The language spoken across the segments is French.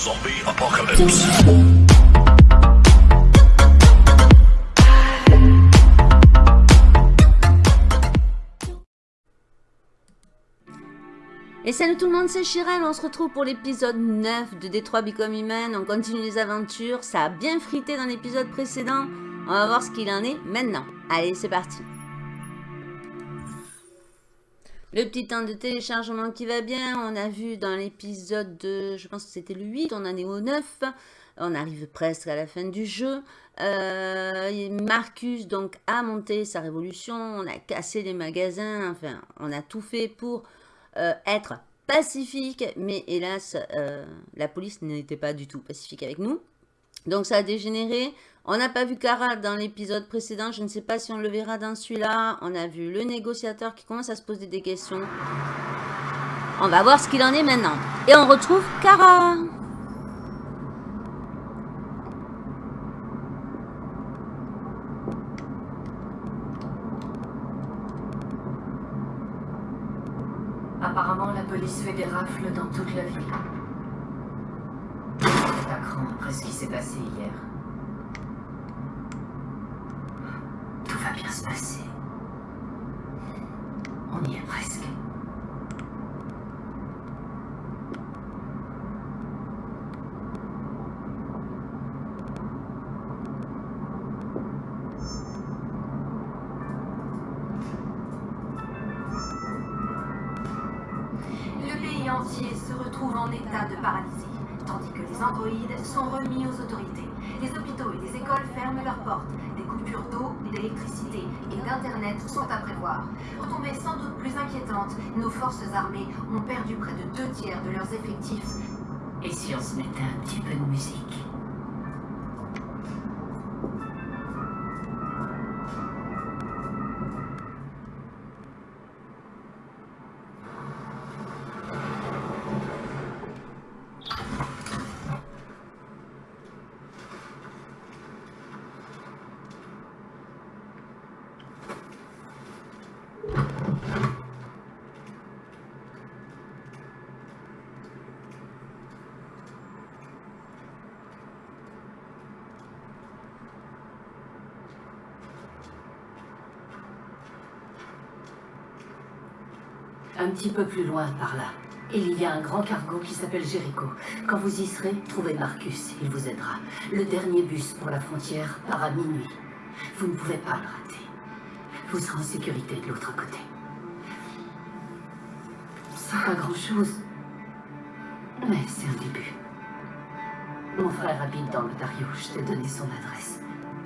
Zombie apocalypse. Et salut tout le monde, c'est Chirel, on se retrouve pour l'épisode 9 de Détroit Become Human, on continue les aventures, ça a bien frité dans l'épisode précédent, on va voir ce qu'il en est maintenant. Allez, c'est parti Le petit temps de téléchargement qui va bien, on a vu dans l'épisode de, je pense que c'était le 8, on en est au 9, on arrive presque à la fin du jeu. Euh, Marcus donc a monté sa révolution, on a cassé les magasins, enfin on a tout fait pour euh, être pacifique, mais hélas, euh, la police n'était pas du tout pacifique avec nous. Donc ça a dégénéré. On n'a pas vu Kara dans l'épisode précédent, je ne sais pas si on le verra dans celui-là. On a vu le négociateur qui commence à se poser des questions. On va voir ce qu'il en est maintenant. Et on retrouve Kara. Apparemment, la police fait des rafles dans toute la ville. C'est à cran après ce qui s'est passé hier. Tout va bien se passer. On y est presque. Et d'internet sont à prévoir. Retombées sans doute plus inquiétantes, nos forces armées ont perdu près de deux tiers de leurs effectifs. Et si on se mettait un petit peu de musique Un petit peu plus loin par là. Il y a un grand cargo qui s'appelle Jericho. Quand vous y serez, trouvez Marcus, il vous aidera. Le dernier bus pour la frontière part à minuit. Vous ne pouvez pas le rater. Vous serez en sécurité de l'autre côté. C'est pas grand-chose. Mais c'est un début. Mon frère habite dans l'Ontario, je t'ai donné son adresse.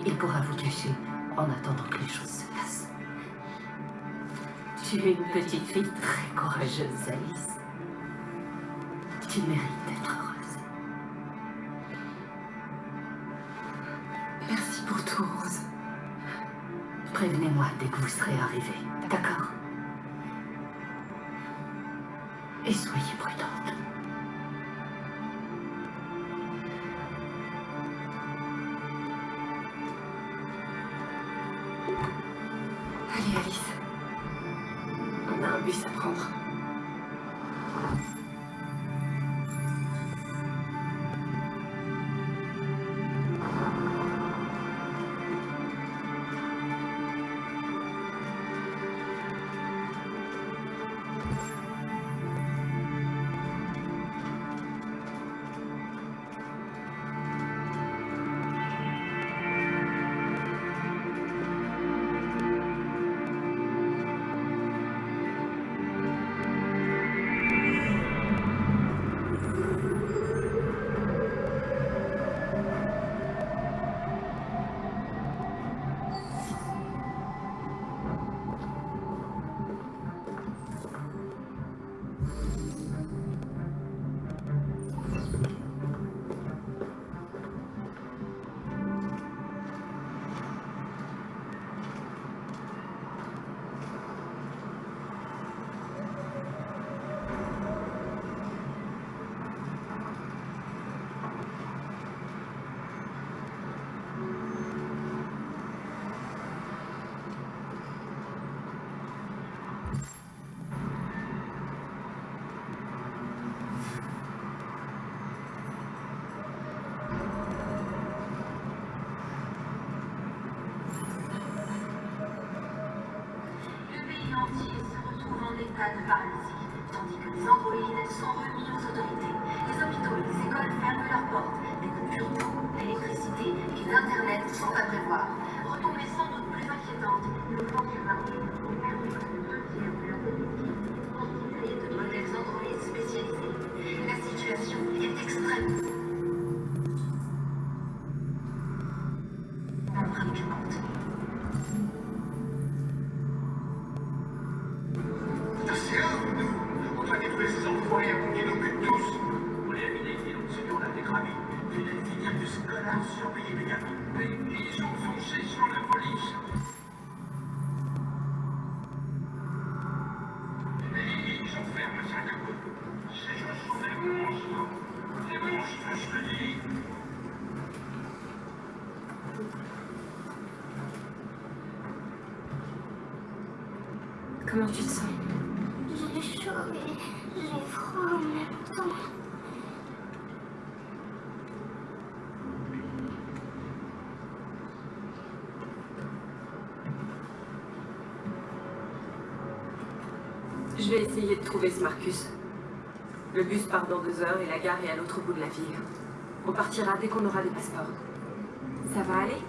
Il pourra vous cacher en attendant que les choses se. Tu es une petite fille très courageuse, Alice. Tu mérites d'être heureuse. Merci pour tout, Rose. Prévenez-moi dès que vous serez arrivée, d'accord? Et soyez Je vais essayer de trouver ce Marcus. Le bus part dans deux heures et la gare est à l'autre bout de la ville. On partira dès qu'on aura des passeports. Ça va aller?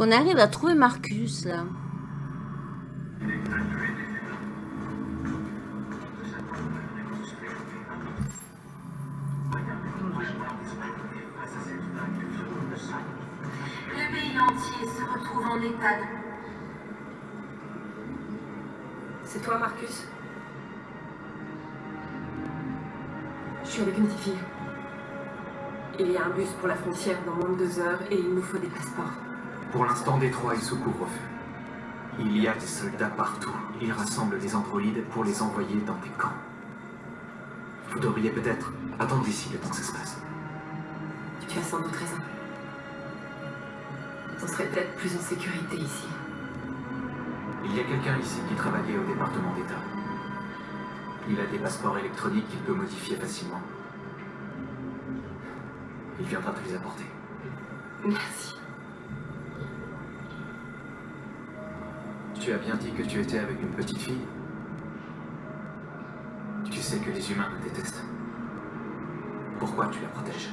qu'on arrive à trouver Marcus, là. Le pays entier se retrouve en état C'est toi, Marcus? Je suis avec une petite fille. Il y a un bus pour la frontière dans moins de deux heures et il nous faut des passeports. Pour l'instant, Détroit est sous couvre-feu. Il y a des soldats partout. Ils rassemblent des androïdes pour les envoyer dans des camps. Vous devriez peut-être attendre ici le temps que ça se passe. Tu as sans doute raison. On serait peut-être plus en sécurité ici. Il y a quelqu'un ici qui travaillait au département d'État. Il a des passeports électroniques qu'il peut modifier facilement. Il viendra te les apporter. Merci. Tu as bien dit que tu étais avec une petite fille Tu sais que les humains nous détestent. Pourquoi tu la protèges?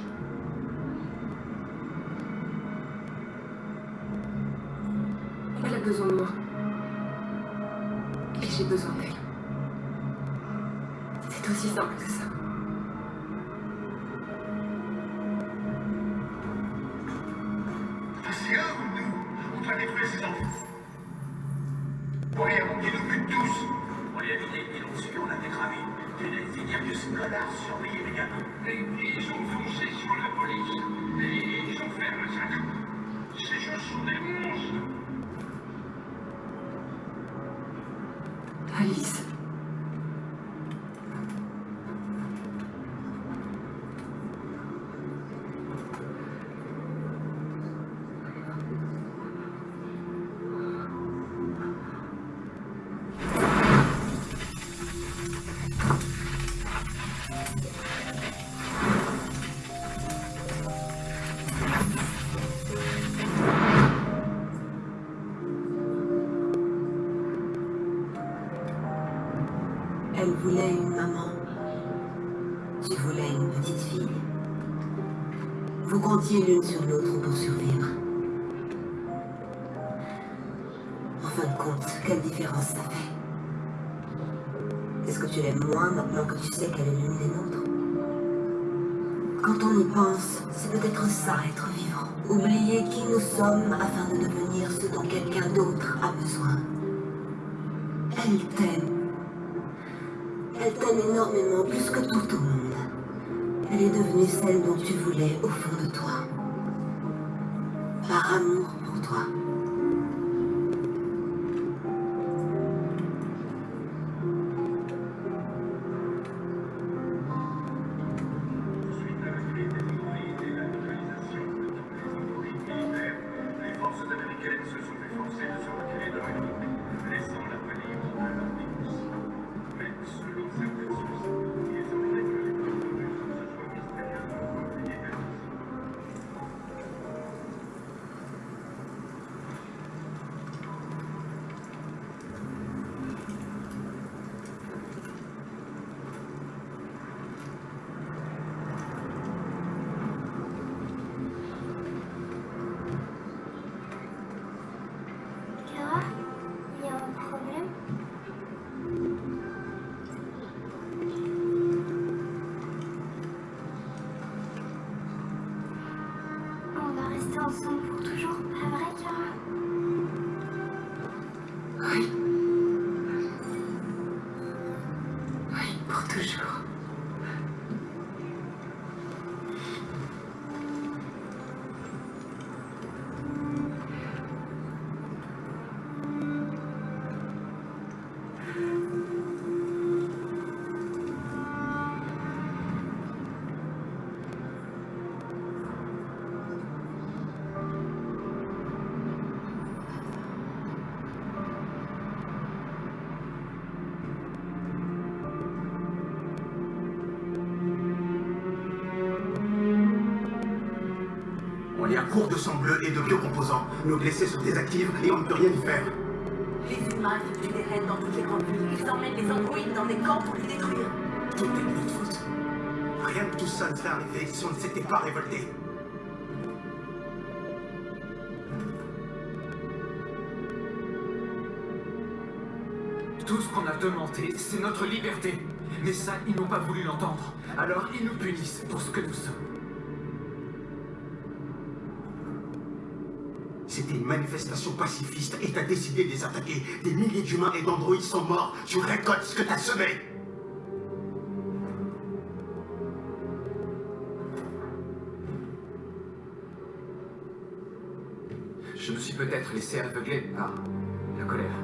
Elle a besoin de moi. Et j'ai besoin d'elle. C'est aussi simple que ça. Est-ce que tu l'aimes moins maintenant que tu sais qu'elle est l'une des nôtres? Quand on y pense, c'est peut-être ça être vivant. Oublier qui nous sommes afin de devenir ce dont quelqu'un d'autre a besoin. Elle t'aime. Elle t'aime énormément, plus que tout au monde. Elle est devenue celle dont tu voulais au fond de toi. Par amour pour toi. Court de sang bleu et de biocomposants. Nos blessés sont désactifs et on ne peut rien y faire. Les humains effectuent des raids dans toutes les grandes villes. Ils emmènent les androïdes dans des camps pour les détruire. Tout est de notre faute. Rien de tout ça ne serait arrivé si on ne s'était pas révolté. Tout ce qu'on a demandé, c'est notre liberté. Mais ça, ils n'ont pas voulu l'entendre. Alors ils nous punissent pour ce que nous sommes. C'était une manifestation pacifiste et t'as décidé de les attaquer. Des milliers d'humains et d'androïdes sont morts. Tu récoltes ce que t'as semé. Je me suis peut-être laissé aveugler par la colère.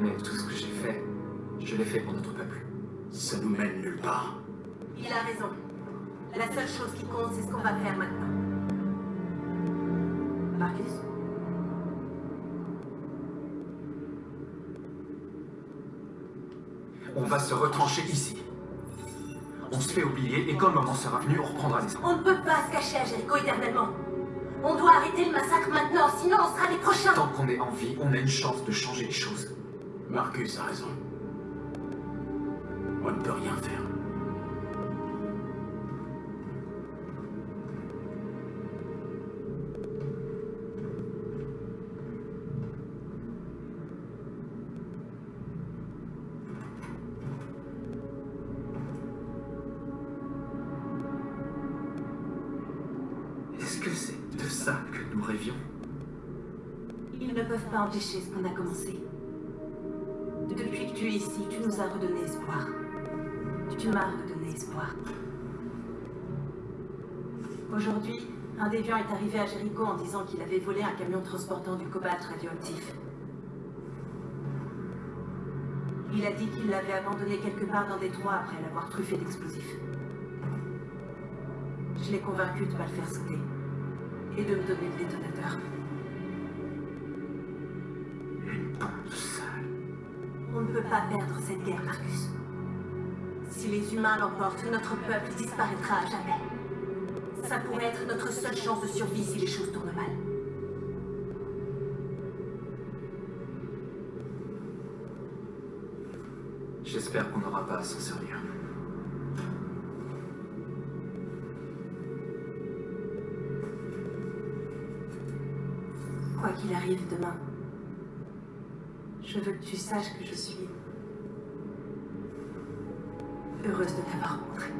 Mais tout ce que j'ai fait, je l'ai fait pour notre peuple. Ça nous mène nulle part. Il a raison. La seule chose qui compte, c'est ce qu'on va faire maintenant. Marcus On va se retrancher ici. On se fait oublier et quand le moment sera venu, on reprendra les On ne peut pas se cacher à Jericho éternellement. On doit arrêter le massacre maintenant, sinon on sera les prochains. Tant qu'on est en vie, on a une chance de changer les choses. Marcus a raison. On ne peut rien faire. De ça que nous rêvions Ils ne peuvent pas empêcher ce qu'on a commencé. Depuis que tu es ici, tu nous as redonné espoir. Tu m'as redonné espoir. Aujourd'hui, un déviant est arrivé à Jericho en disant qu'il avait volé un camion transportant du cobalt radioactif. Il a dit qu'il l'avait abandonné quelque part dans Détroit après l'avoir truffé d'explosifs. Je l'ai convaincu de ne pas le faire sauter et de me donner le détonateur. Une bande sale. On ne peut pas perdre cette guerre, Marcus. Si les humains l'emportent, notre peuple disparaîtra à jamais. Ça pourrait être notre seule chance de survie si les choses tournent mal. J'espère qu'on n'aura pas à s'en servir. Qu'il arrive demain, je veux que tu saches que je suis heureuse de t'avoir rencontré.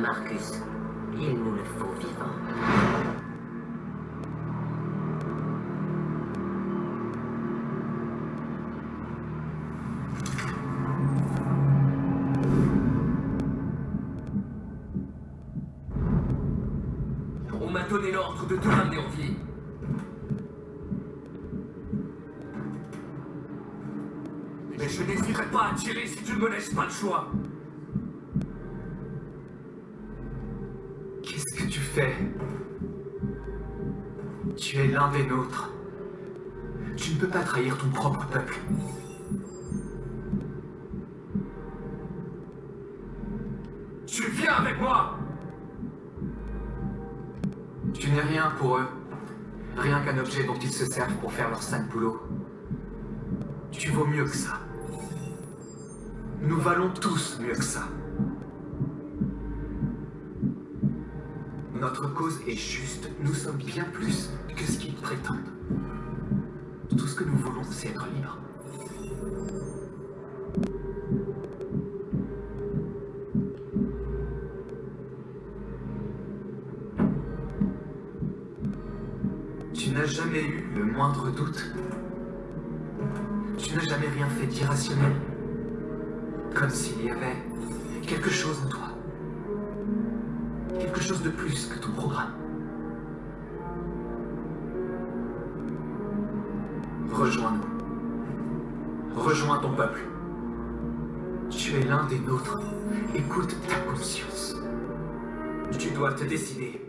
Marcus. Il nous le faut vivant. On m'a donné l'ordre de te ramener en vie. Mais je n'hésiterai pas à tirer si tu ne me laisses pas le choix. Fais Tu es l'un des nôtres. Tu ne peux pas trahir ton propre peuple. Tu viens avec moi Tu n'es rien pour eux. Rien qu'un objet dont ils se servent pour faire leur sale boulot. Tu vaux mieux que ça. Nous valons tous mieux que ça. Notre cause est juste. Nous sommes bien plus que ce qu'ils prétendent. Tout ce que nous voulons, c'est être libres. Tu n'as jamais eu le moindre doute Tu n'as jamais rien fait d'irrationnel Comme s'il y avait quelque chose en toi de plus que ton programme. Rejoins-nous. Rejoins ton peuple. Tu es l'un des nôtres. Écoute ta conscience. Tu dois te décider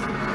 you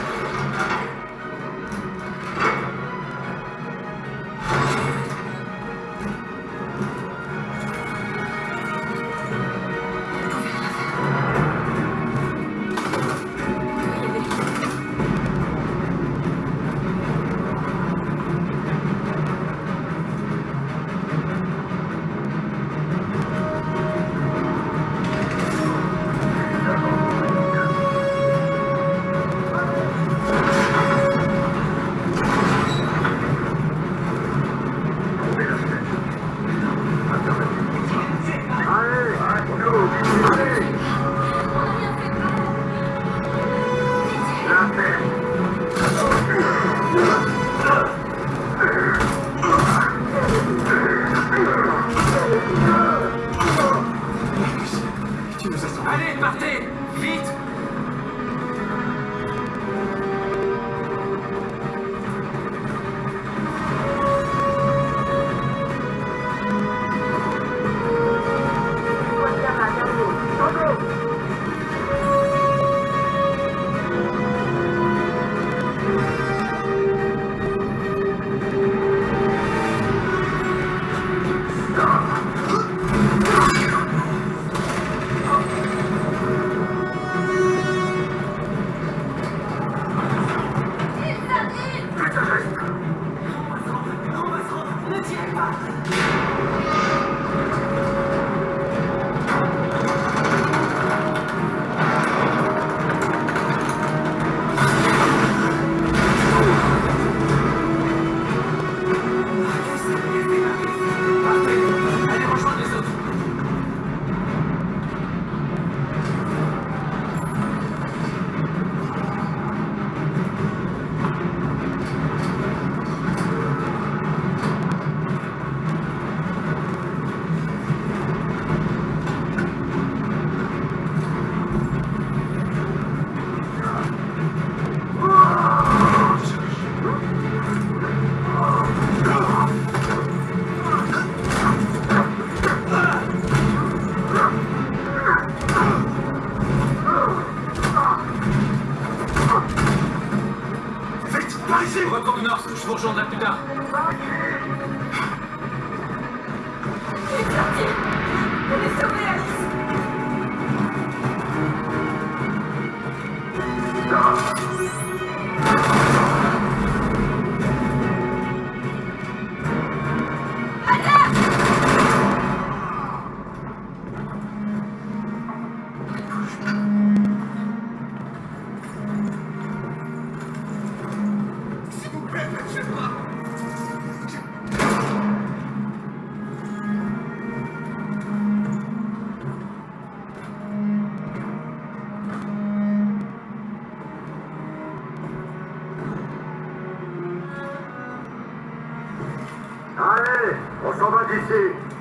서가지 씨.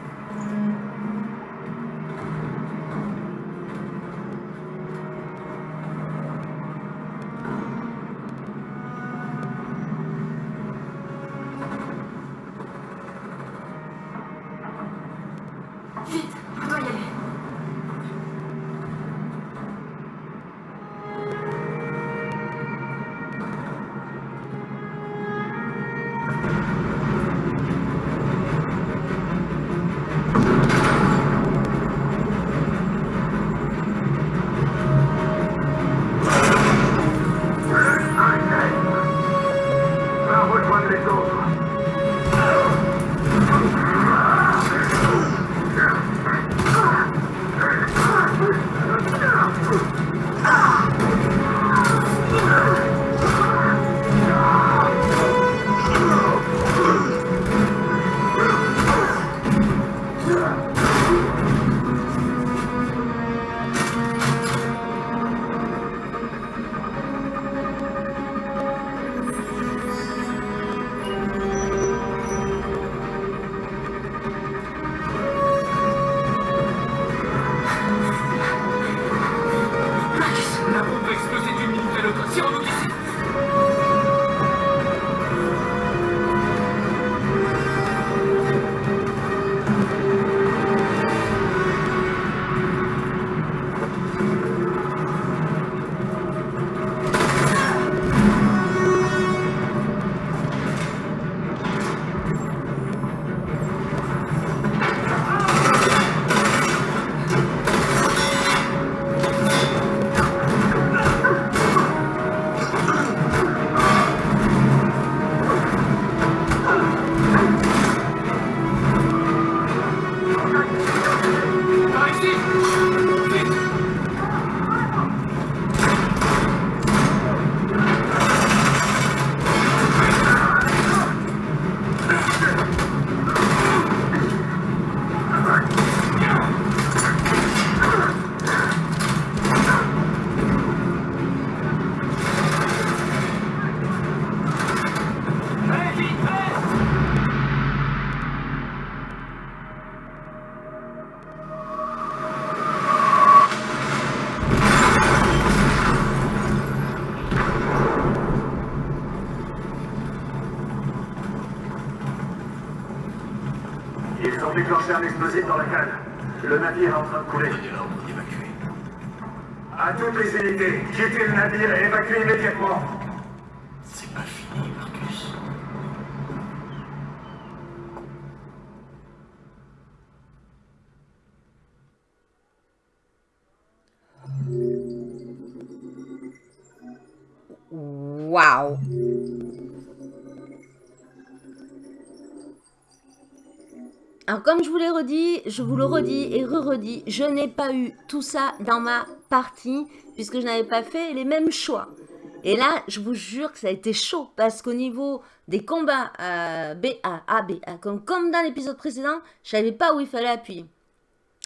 Quittez le navire et évacuez immédiatement. C'est pas fini, Marcus. Wow. Alors, comme je vous l'ai redit, je vous le redis et re-redis, je n'ai pas eu tout ça dans ma partie, puisque je n'avais pas fait les mêmes choix. Et là, je vous jure que ça a été chaud, parce qu'au niveau des combats euh, BA, A, B, comme, dans l'épisode précédent, je savais pas où il fallait appuyer.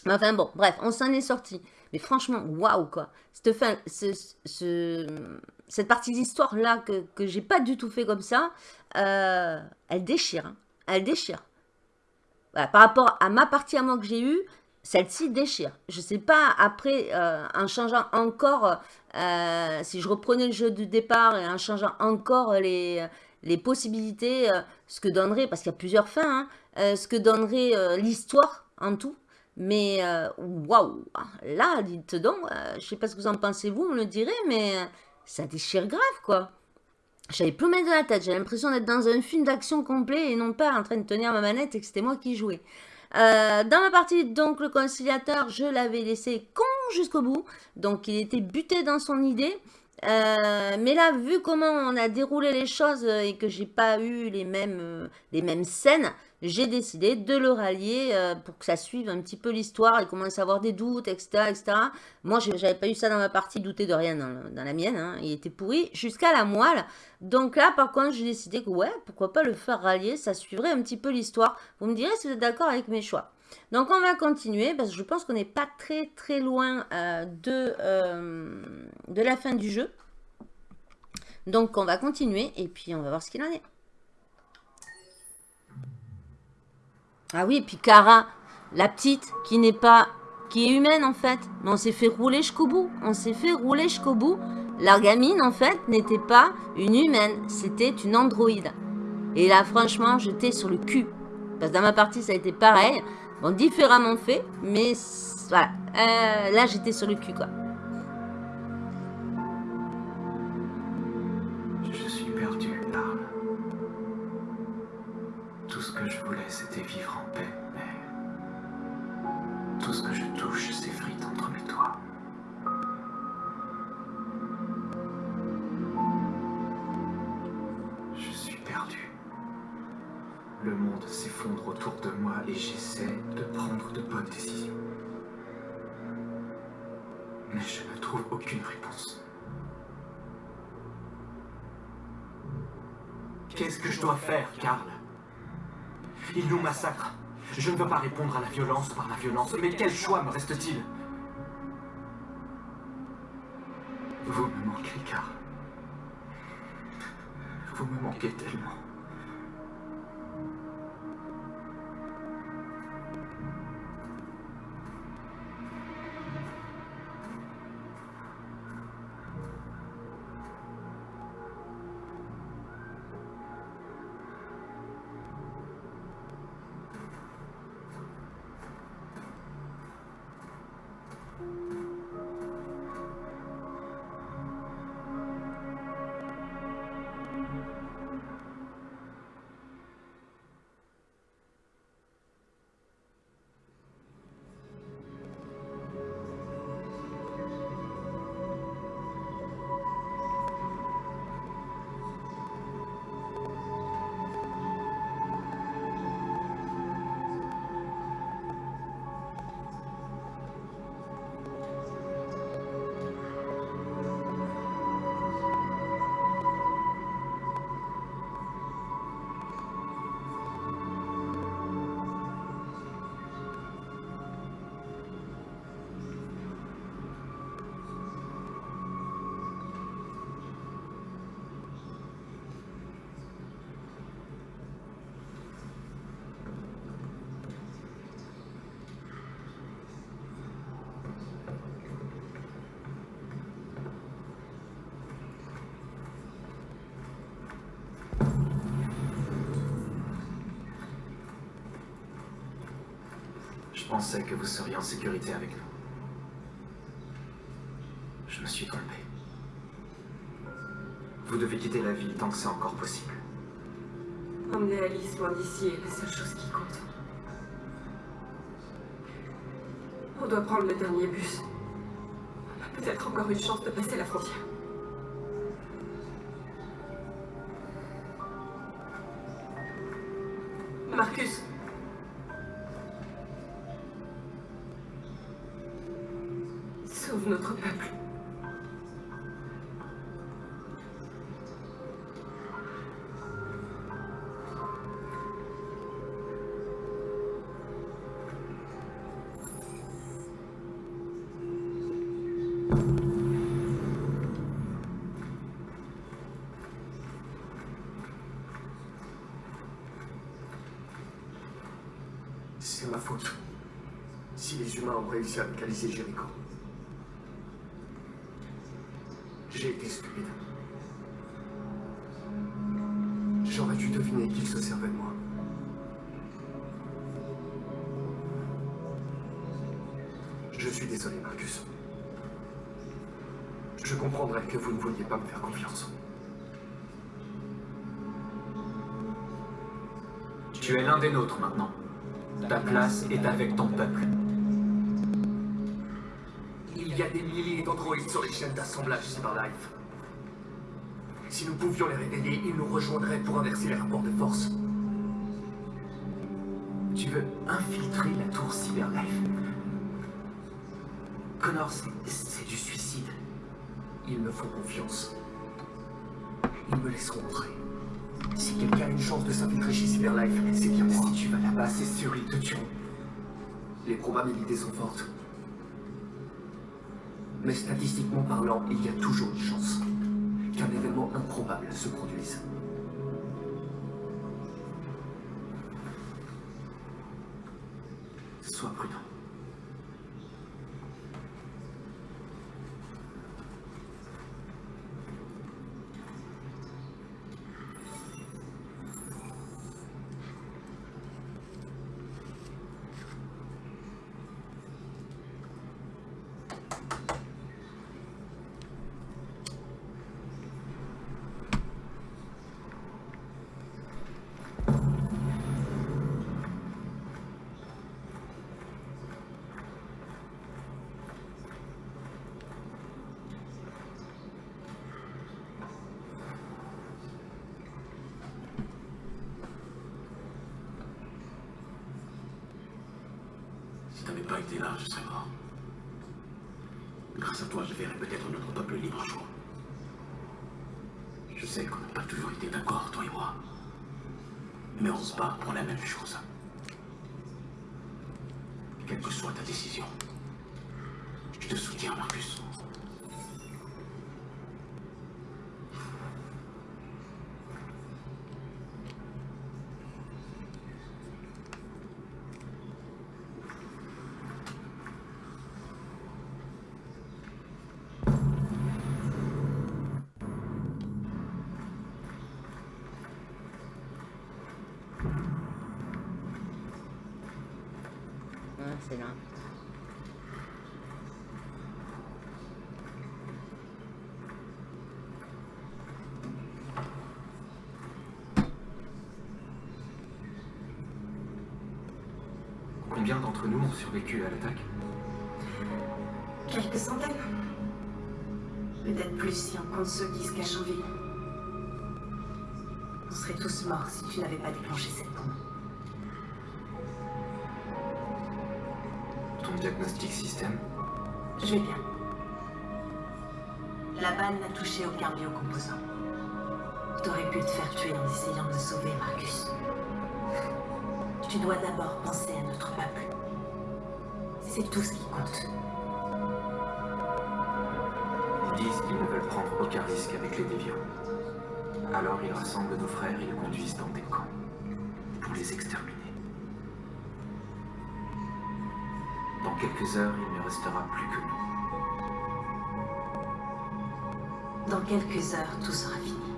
Enfin bon, bref, on s'en est sorti. Mais franchement, waouh quoi. Cette, fin, cette partie d'histoire là que, que j'ai pas du tout fait comme ça, euh, elle déchire. Hein. Elle déchire. Par rapport à ma partie à moi que j'ai eue, celle-ci déchire. Je sais pas, après, euh, en changeant encore, euh, si je reprenais le jeu du départ et en changeant encore les, possibilités, ce que donnerait, parce qu'il y a plusieurs fins, hein, ce que donnerait l'histoire en tout, mais euh, waouh, là, dites donc, euh, je sais pas ce que vous en pensez, vous, me le direz, mais euh, ça déchire grave, quoi. J'avais plus de la tête, j'ai l'impression d'être dans un film d'action complet et non pas en train de tenir ma manette et que c'était moi qui jouais. dans ma partie, donc, le conciliateur, je l'avais laissé con jusqu'au bout, donc il était buté dans son idée. mais là, vu comment on a déroulé les choses et que j'ai pas eu les mêmes, les mêmes scènes, j'ai décidé de le rallier euh, pour que ça suive un petit peu l'histoire et commence à avoir des doutes, etc. etc. Moi, j'avais pas eu ça dans ma partie, douter de rien dans, la mienne. Hein. Il était pourri jusqu'à la moelle. Donc là, par contre, j'ai décidé que ouais, pourquoi pas le faire rallier, ça suivrait un petit peu l'histoire. Vous me direz si vous êtes d'accord avec mes choix. Donc on va continuer parce que je pense qu'on n'est pas très très loin euh, de, euh, de la fin du jeu. Donc on va continuer et puis on va voir ce qu'il en est. Ah oui, puis Cara, la petite, qui n'est pas... qui est humaine en fait. Mais on s'est fait rouler jusqu'au bout. On s'est fait rouler jusqu'au bout. La gamine en fait n'était pas une humaine. C'était une androïde. Et là franchement, j'étais sur le cul. Parce que dans ma partie, ça a été pareil. Bon, différemment fait. Mais voilà. Euh, là, j'étais sur le cul quoi. c'était vivre en autour de moi et j'essaie de prendre de bonnes décisions. Mais je ne trouve aucune réponse. Qu'est-ce que je dois faire, Karl? Ils nous massacrent. Je ne veux pas répondre à la violence par la violence, mais quel choix me reste-t-il? Vous me manquez, car... Vous me manquez tellement. Pensais que vous seriez en sécurité avec nous. Je me suis trompé. Vous devez quitter la ville tant que c'est encore possible. Emmener Alice loin d'ici est la seule chose qui compte. On doit prendre le dernier bus. On a peut-être encore une chance de passer la frontière. J'ai été stupide. J'aurais dû deviner qu'il se servait de moi. Je suis désolé, Marcus. Je comprendrais que vous ne vouliez pas me faire confiance. Tu es l'un des nôtres maintenant. Ta place est avec ton sur les chaînes d'assemblage Cyberlife. Si nous pouvions les réveiller, ils nous rejoindraient pour inverser les rapports de force. Tu veux infiltrer la tour Cyberlife? Connor, c'est- c'est du suicide. Ils me font confiance. Ils me laisseront entrer. Si quelqu'un a une chance de s'infiltrer chez Cyberlife, c'est bien moi. Si tu vas là-bas, c'est sûr, ils te tueront. Les probabilités sont fortes. Mais statistiquement parlant, il y a toujours une chance qu'un événement improbable se produise. Sois prudent. Si t'avais pas été là, je serais mort. Grâce à toi, je verrai peut-être notre peuple libre un jour. Je sais qu'on n'a pas toujours été d'accord, toi et moi. Mais on se bat pour la même chose. Quelle que soit ta décision, je te soutiens, Marcus. Ah, c'est là. Combien d'entre nous ont survécu à l'attaque Quelques centaines. Peut-être plus si on compte ceux qui se cachent en ville. On serait tous morts si tu n'avais pas déclenché cette bombe. Ton diagnostic système Je vais bien. La balle n'a touché aucun biocomposant. T'aurais pu te faire tuer en essayant de sauver Marcus. Tu dois d'abord penser à notre peuple. C'est tout ce qui compte. Ils disent qu'ils ne veulent prendre aucun risque avec les déviants. Alors ils rassemblent nos frères et les conduisent dans des camps pour les exterminer. Dans quelques heures, il ne restera plus que nous. Dans quelques heures, tout sera fini.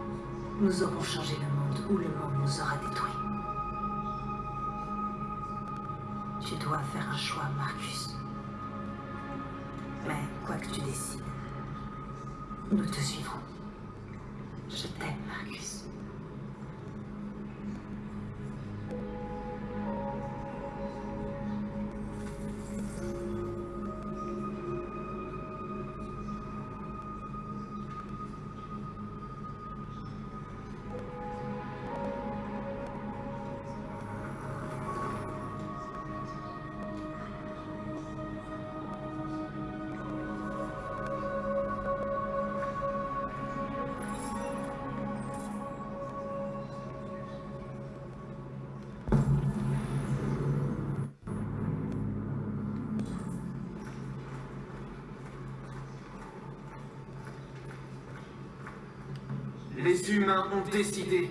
Nous aurons changé le monde ou le monde nous aura détruits. Dois faire un choix, Marcus. Mais quoi que tu décides, nous te suivrons. Ont décidé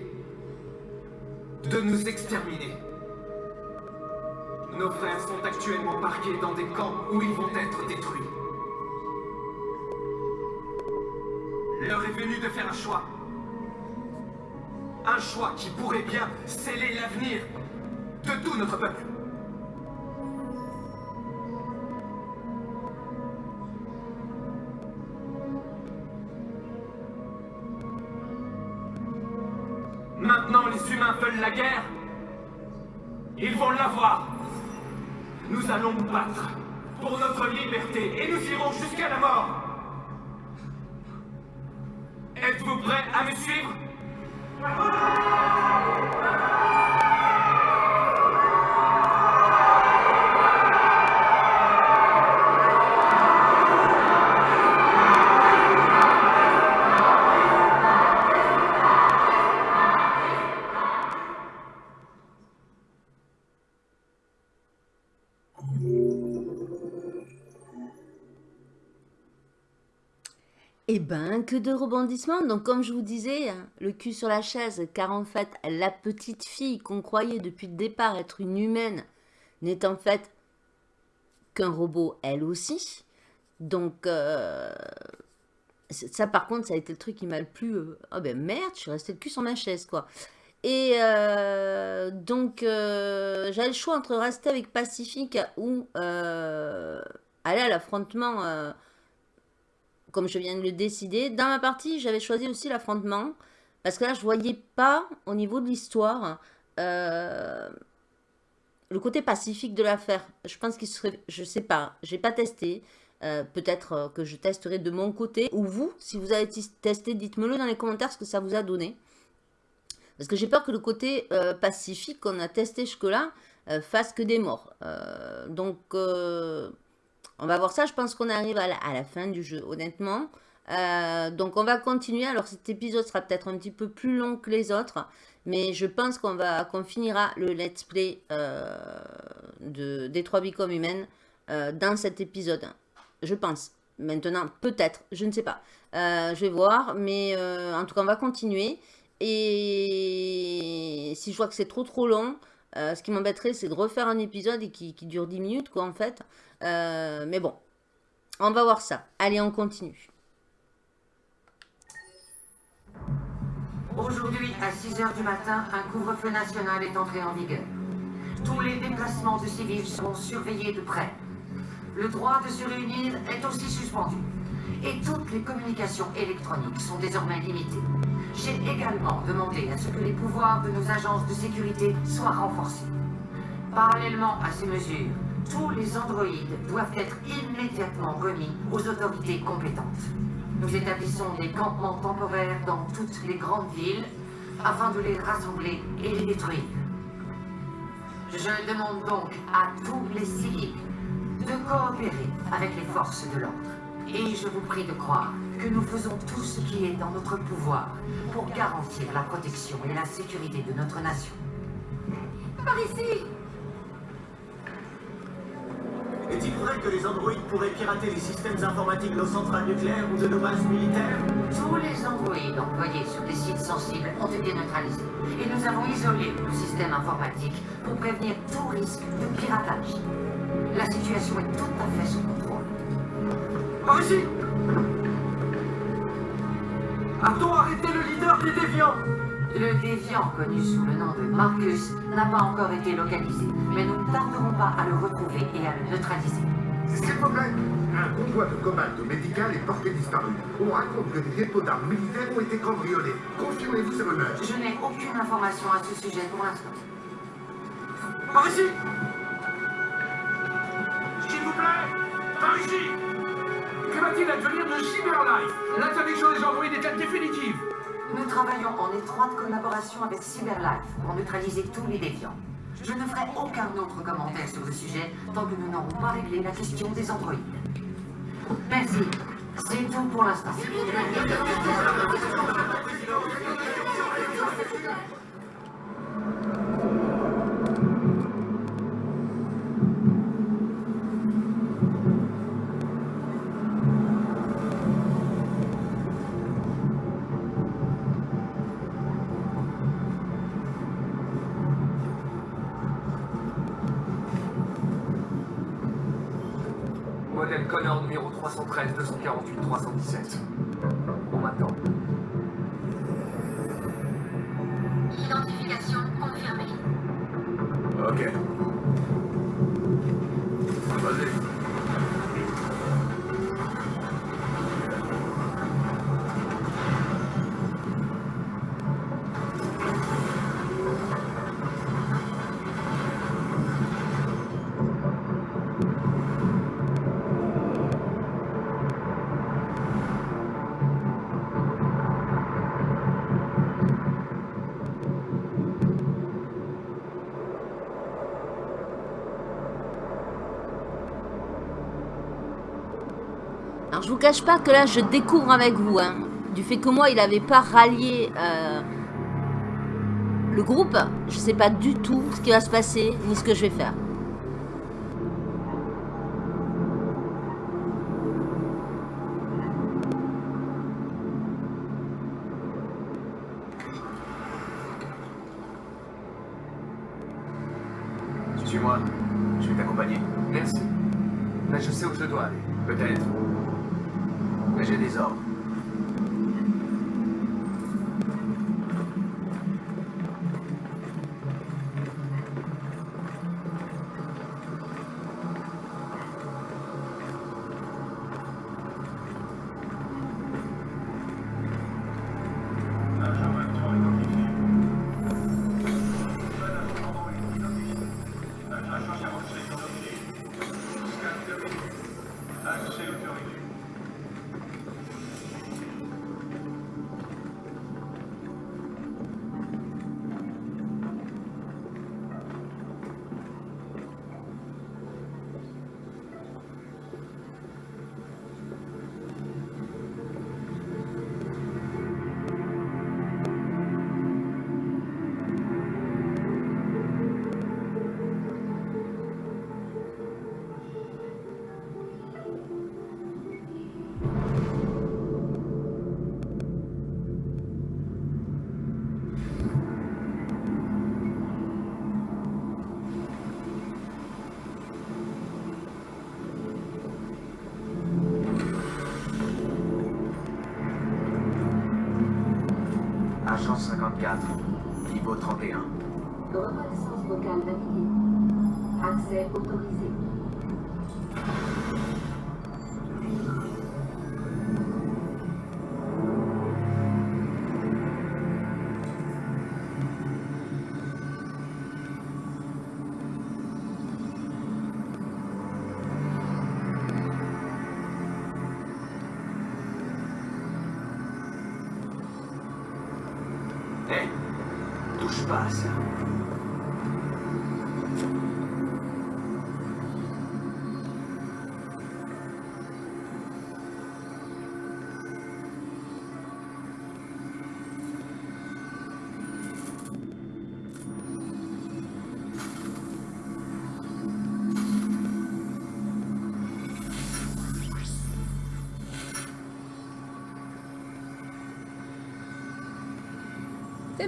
de rebondissements. Donc, comme je vous disais, hein, le cul sur la chaise, car en fait, la petite fille qu'on croyait depuis le départ être une humaine n'est en fait qu'un robot, elle aussi. Donc, euh, ça, par contre, ça a été le truc qui m'a le plus... euh, Ah ben merde, je suis restée le cul sur ma chaise, quoi. Et euh, donc, euh, j'avais le choix entre rester avec Pacifique ou aller à l'affrontement... comme je viens de le décider. Dans ma partie, j'avais choisi aussi l'affrontement. Parce que là, je voyais pas, au niveau de l'histoire, euh, le côté pacifique de l'affaire. Je pense qu'il serait... Je sais pas, j'ai pas testé. Euh, Peut-être euh, que je testerai de mon côté. Ou vous, si vous avez testé, dites-me-le dans les commentaires ce que ça vous a donné. Parce que j'ai peur que le côté pacifique qu'on a testé jusque-là fasse que des morts. Donc... on va voir ça, je pense qu'on arrive à la, fin du jeu, honnêtement. Euh, donc on va continuer. Alors cet épisode sera peut-être un petit peu plus long que les autres. Mais je pense qu'on va qu'on finira le let's play euh, de, des 3 bicoms humaines euh, dans cet épisode. Je pense. Maintenant, peut-être, je ne sais pas. Je vais voir, mais en tout cas, on va continuer. Et si je vois que c'est trop trop long, euh, ce qui m'embêterait, c'est de refaire un épisode et qui, dure 10 minutes, quoi, en fait. Euh, mais bon, on va voir ça. Allez, on continue. Aujourd'hui, à 6 heures du matin, un couvre-feu national est entré en vigueur. Tous les déplacements de civils seront surveillés de près. Le droit de se réunir est aussi suspendu. Et toutes les communications électroniques sont désormais limitées. J'ai également demandé à ce que les pouvoirs de nos agences de sécurité soient renforcés. Parallèlement à ces mesures, tous les androïdes doivent être immédiatement remis aux autorités compétentes. Nous établissons des campements temporaires dans toutes les grandes villes afin de les rassembler et les détruire. Je demande donc à tous les civils de coopérer avec les forces de l'ordre. Et je vous prie de croire que nous faisons tout ce qui est dans notre pouvoir pour garantir la protection et la sécurité de notre nation. Par ici Est-il vrai que les androïdes pourraient pirater les systèmes informatiques de nos centrales nucléaires ou de nos bases militaires? Tous les androïdes employés sur des sites sensibles ont été neutralisés. Et nous avons isolé le système informatique pour prévenir tout risque de piratage. La situation est tout à fait sous contrôle. Par ici A-t-on arrêté le leader des déviants? Le déviant connu sous le nom de Marcus n'a pas encore été localisé, mais nous ne tarderons pas à le retrouver et à le neutraliser. S'il vous plaît, un convoi de commande médicale est porté disparu. On raconte que des dépôts d'armes militaires ont été cambriolés. Confirmez-vous ces rumeurs Je n'ai aucune information à ce sujet pour l'instant. Par ici S'il vous plaît Par ici Que va-t-il advenir de Cyberlife L'interdiction des androïdes est-elle définitive Nous travaillons en étroite collaboration avec Cyberlife pour neutraliser tous les déviants. Je ne ferai aucun autre commentaire sur le sujet tant que nous n'aurons pas réglé la question des androïdes. Merci. C'est tout pour l'instant. Modèle Connor numéro 313 248 317. Je vous cache pas que là je découvre avec vous, hein, du fait que moi il n'avait pas rallié euh, le groupe, je sais pas du tout ce qui va se passer ni ce que je vais faire.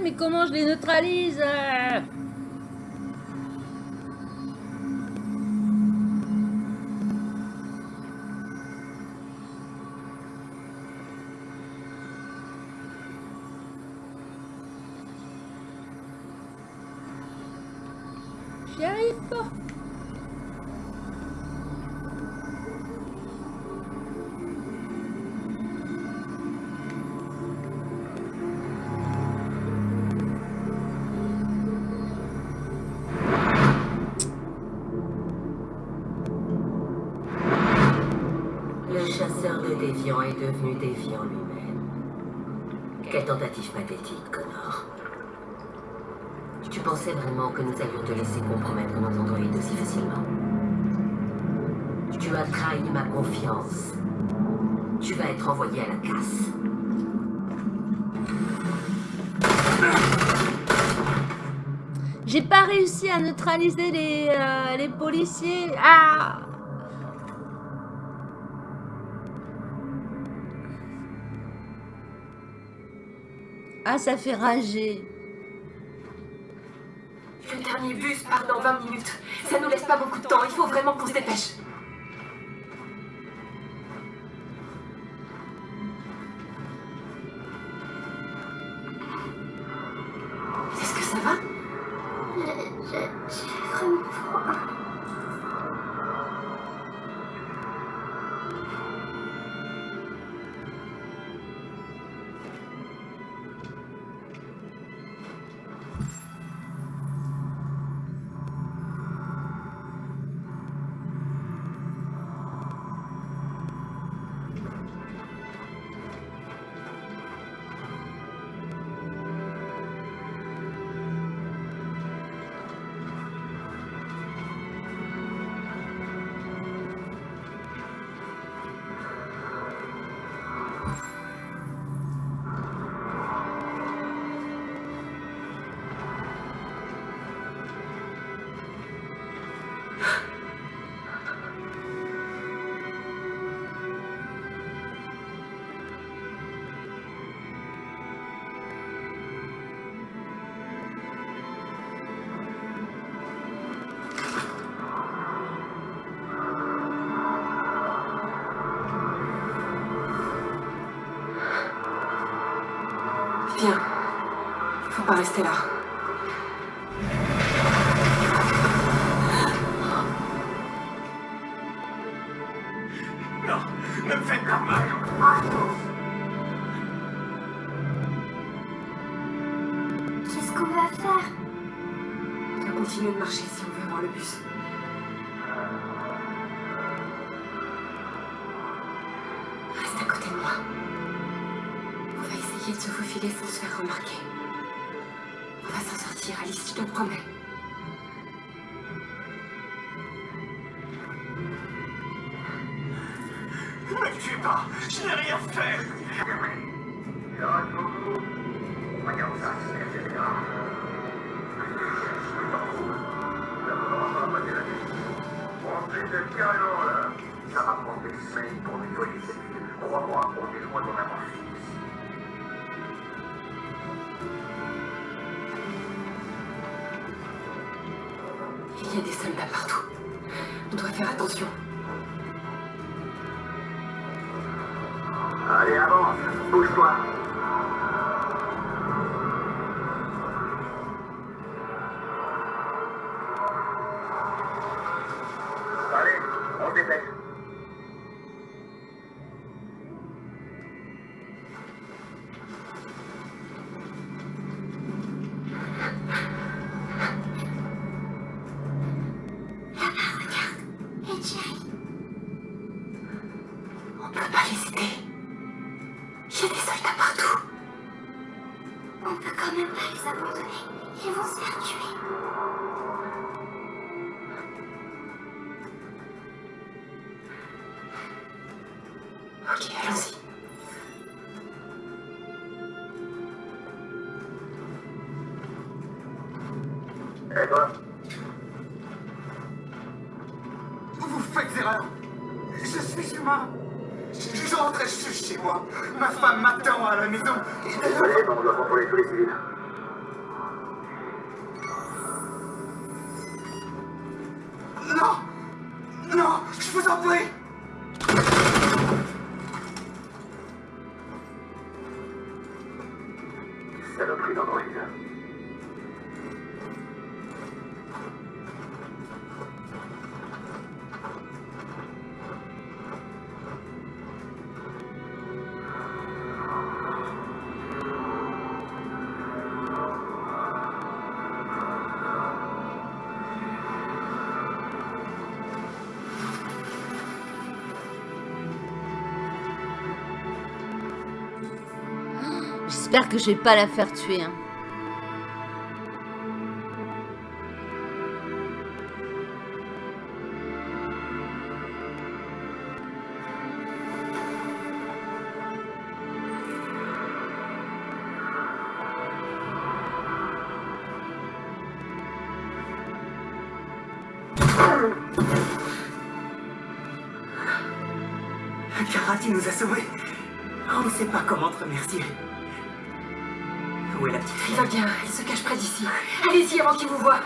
Mais comment je les neutralise pathétique, Connor. Tu pensais vraiment que nous allions te laisser compromettre nos androïdes aussi facilement Tu as trahi ma confiance. Tu vas être envoyé à la casse. J'ai pas réussi à neutraliser les, euh, les policiers. Ah Ah, ça fait rager. Le dernier bus part dans 20 minutes. Ça nous laisse pas beaucoup de temps. Il faut vraiment qu'on se dépêche. De marcher si on veut avoir le bus. Reste à côté de moi. On va essayer de se faufiler sans se faire remarquer. On va s'en sortir, Alice, je te promets. J'espère que je vais pas la faire tuer. hein. Karati nous a sauvés. On ne sait pas comment te remercier. Il va bien, il se cache près d'ici. Allez-y avant qu'il vous voie.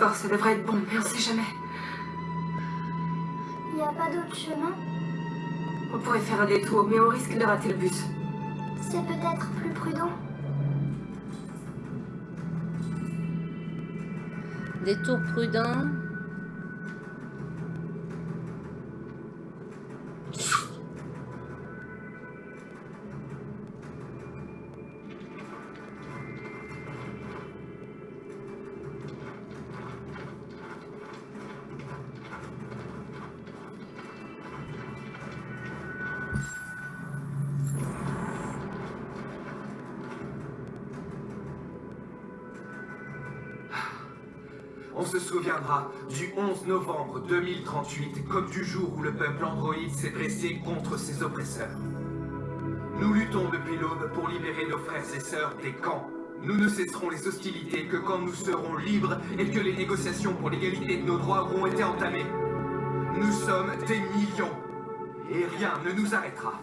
Ça devrait être bon, mais on sait jamais. Il n'y a pas d'autre chemin? On pourrait faire un détour, mais on risque de rater le bus. C'est peut-être plus prudent. Détour prudent. 11 novembre 2038 comme du jour où le peuple androïde s'est dressé contre ses oppresseurs. Nous luttons depuis l'aube pour libérer nos frères et sœurs des camps. Nous ne cesserons les hostilités que quand nous serons libres et que les négociations pour l'égalité de nos droits auront été entamées. Nous sommes des millions et rien ne nous arrêtera.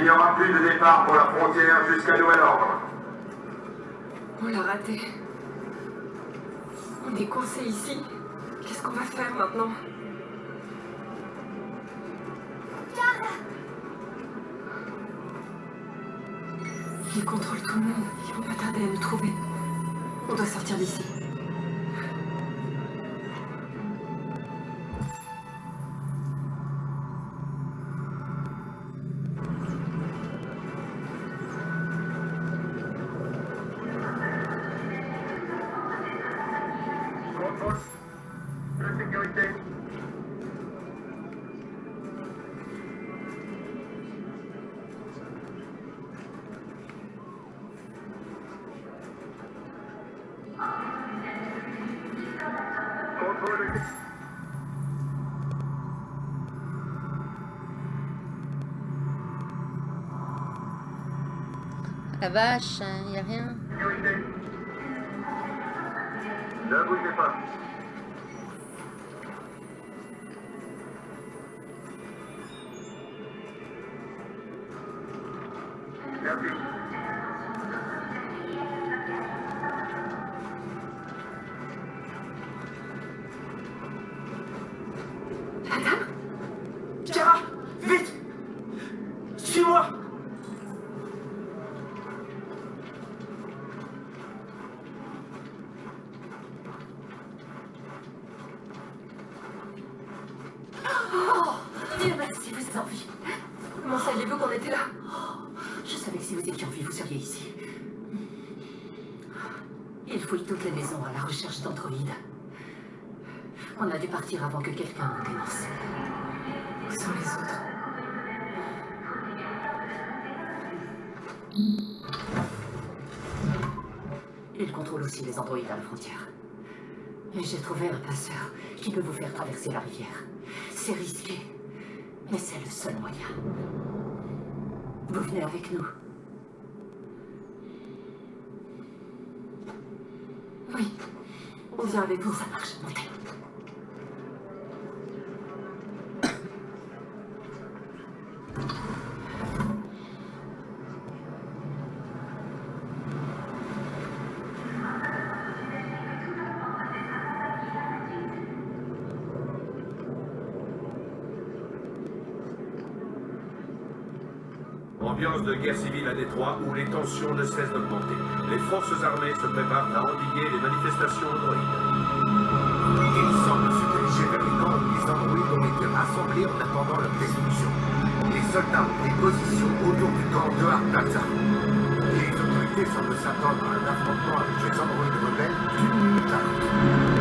Il n'y aura plus de départ pour la frontière jusqu'à nouvel. Vache, il n'y a rien. Ne bougez pas. On a dû partir avant que quelqu'un ne dénonce. Où sont les autres Il contrôle aussi les androïdes à la frontière. Mais j'ai trouvé un passeur qui peut vous faire traverser la rivière. C'est risqué, mais c'est le seul moyen. Vous venez avec nous. Oui, on vient avec vous. Ça marche, montez. Ambiance de guerre civile à Détroit où les tensions ne cessent d'augmenter. Les forces armées se préparent à endiguer les manifestations androïdes. Il semble se diriger vers les camps les androïdes ont été rassemblés en attendant leur destruction. Soldats ont des positions autour du camp de Plaza. Les autorités semblent s'attendre à un affrontement avec les androïdes rebelles d'une minute à l'autre.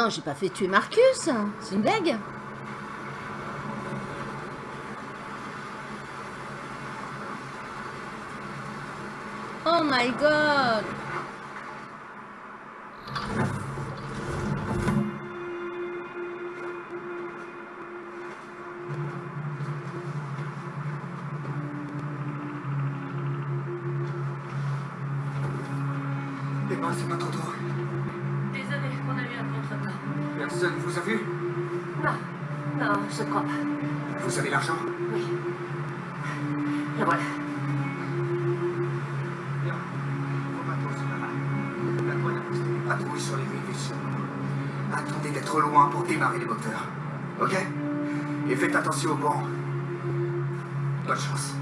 Non, j'ai pas fait tuer Marcus. C'est une blague. Oh my god Les mains, c'est Vous a vu? Non, non, je crois pas. Vous avez l'argent? Oui. Et voilà. Bien. Vos bateaux, c'est pas mal. La douane a posté des patrouilles sur les rives. Attendez d'être loin pour démarrer les moteurs. Ok? Et faites attention au vent. Bonne chance.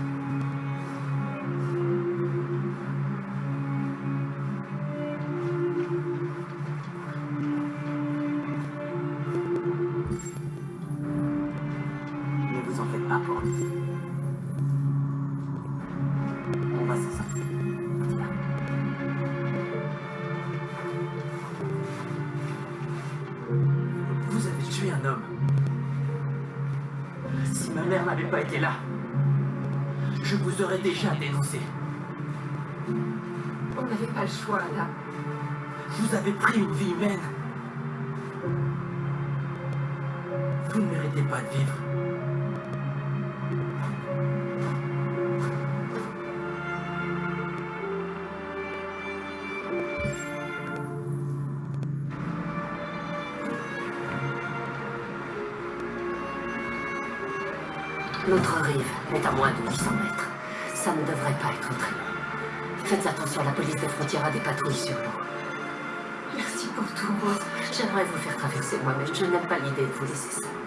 Choix, là. Vous avez pris une vie humaine. Vous ne méritez pas de vivre. L'autre rive est à moins de 800 mètres. Ça ne devrait pas être très long. Faites attention, la police des frontières a des patrouilles sur l'eau. Merci pour tout, Rose. J'aimerais vous faire traverser moi-même. Je n'aime pas l'idée de vous laisser seule.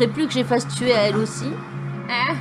Manquerait plus que je fasse tuer à elle aussi. Ah.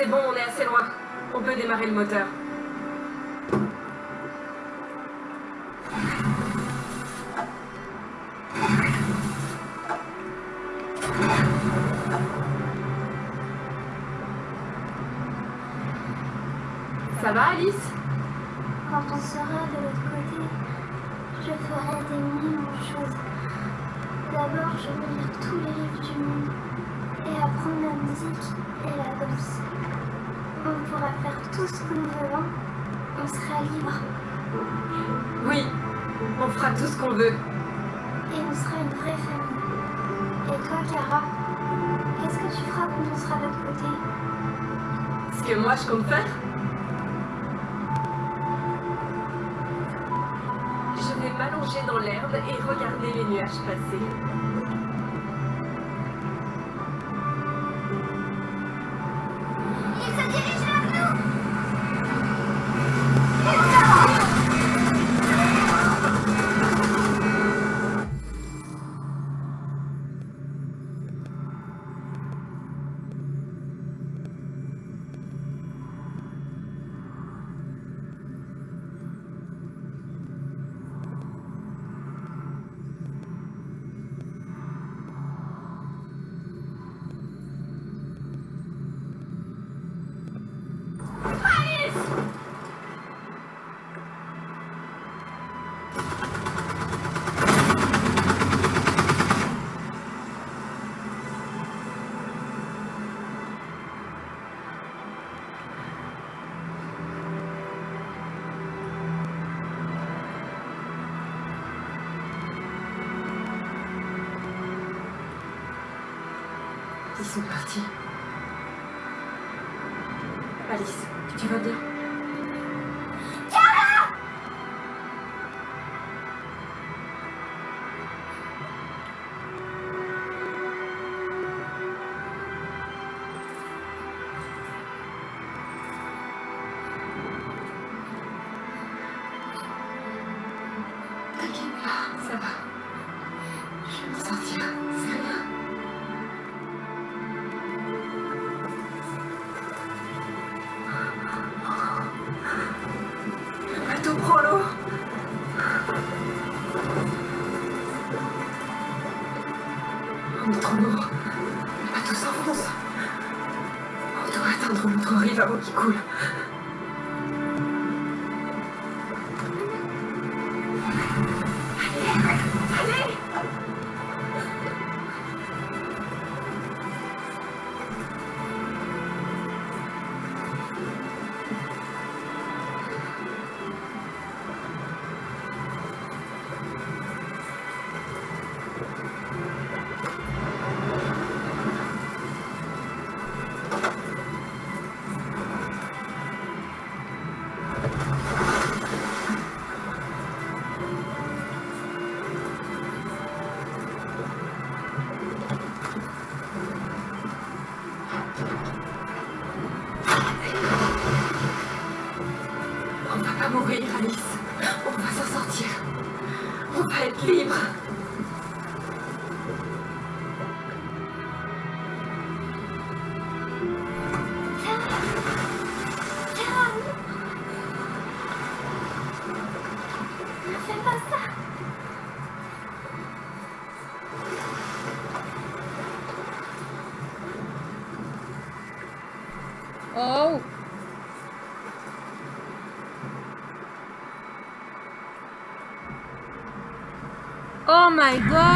C'est bon, on est assez loin. On peut démarrer le moteur. Tout ce qu'on veut, hein On sera libre. Oui, on fera tout ce qu'on veut. Et on sera une vraie famille. Et toi, Kara Qu'est-ce que tu feras quand on sera de l'autre côté? Ce que moi je compte faire Je vais m'allonger dans l'herbe et regarder les nuages passer. L'autre rive avant qu'il coule. My god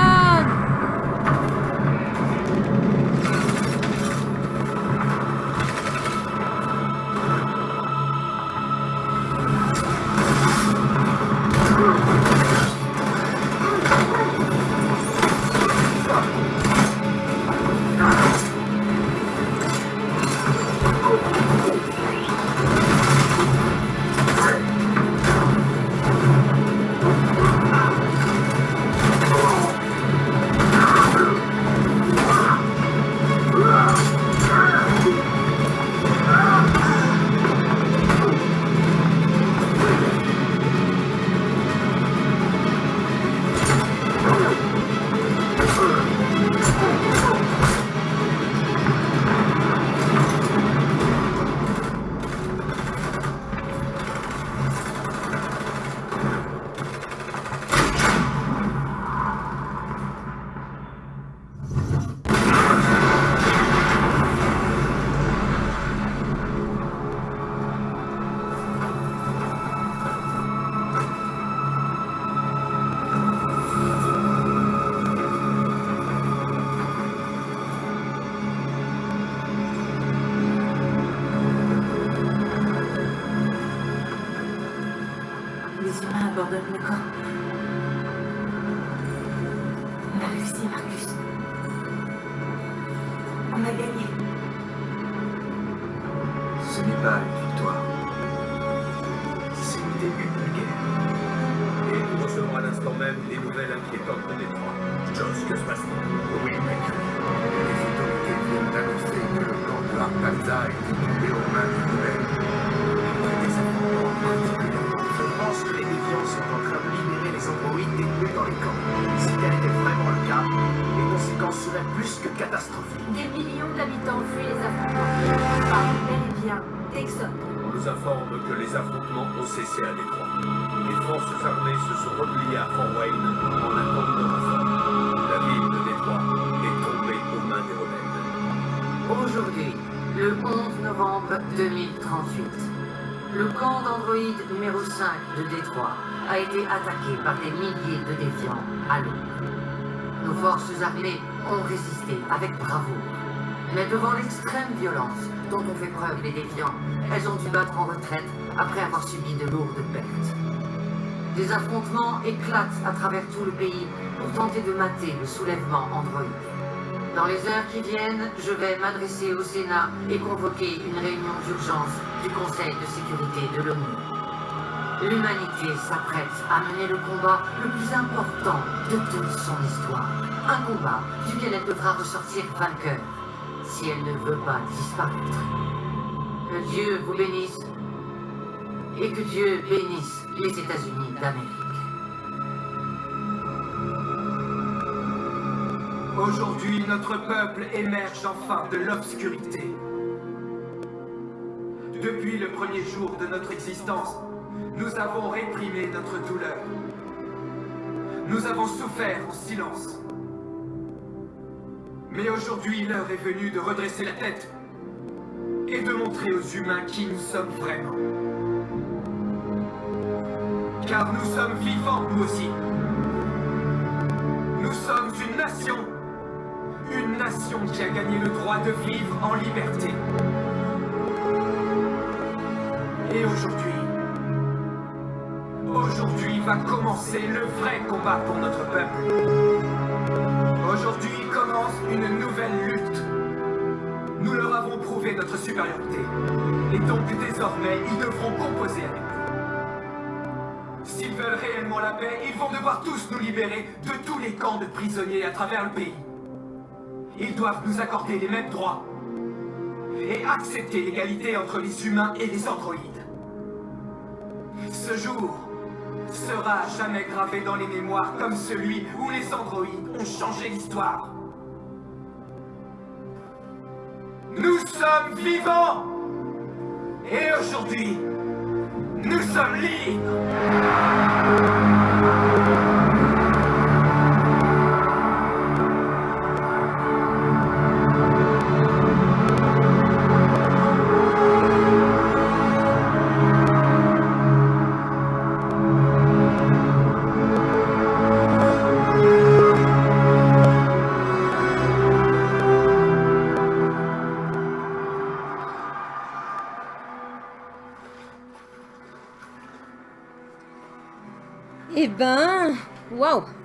Des millions d'habitants fuient les affrontements. Parmi bel et bien d'Exode. On nous informe que les affrontements ont cessé à Détroit. Les forces armées se sont repliées à Fort Wayne en attente de renfort. La ville de Détroit est tombée aux mains des rebelles. Aujourd'hui, le 11 novembre 2038, le camp d'androïdes numéro 5 de Détroit a été attaqué par des milliers de déviants à l'aube. Forces armées ont résisté avec bravoure. Mais devant l'extrême violence dont ont fait preuve les déviants, elles ont dû battre en retraite après avoir subi de lourdes pertes. Des affrontements éclatent à travers tout le pays pour tenter de mater le soulèvement androïde. Dans les heures qui viennent, je vais m'adresser au Sénat et convoquer une réunion d'urgence du Conseil de sécurité de l'ONU. L'humanité s'apprête à mener le combat le plus important de toute son histoire. Un combat duquel elle devra ressortir vainqueur si elle ne veut pas disparaître. Que Dieu vous bénisse et que Dieu bénisse les États-Unis d'Amérique. Aujourd'hui, notre peuple émerge enfin de l'obscurité. Depuis le premier jour de notre existence, nous avons réprimé notre douleur. Nous avons souffert en silence. Mais aujourd'hui, l'heure est venue de redresser la tête et de montrer aux humains qui nous sommes vraiment. Car nous sommes vivants, nous aussi. Nous sommes une nation. Une nation qui a gagné le droit de vivre en liberté. Et aujourd'hui, aujourd'hui va commencer le vrai combat pour notre peuple. Aujourd'hui commence une nouvelle lutte. Nous leur avons prouvé notre supériorité. Et donc désormais, ils devront composer avec nous. S'ils veulent réellement la paix, ils vont devoir tous nous libérer de tous les camps de prisonniers à travers le pays. Ils doivent nous accorder les mêmes droits et accepter l'égalité entre les humains et les androïdes. Ce jour sera jamais gravé dans les mémoires comme celui où les androïdes ont changé l'histoire. Nous sommes vivants et aujourd'hui, nous sommes libres. Ben,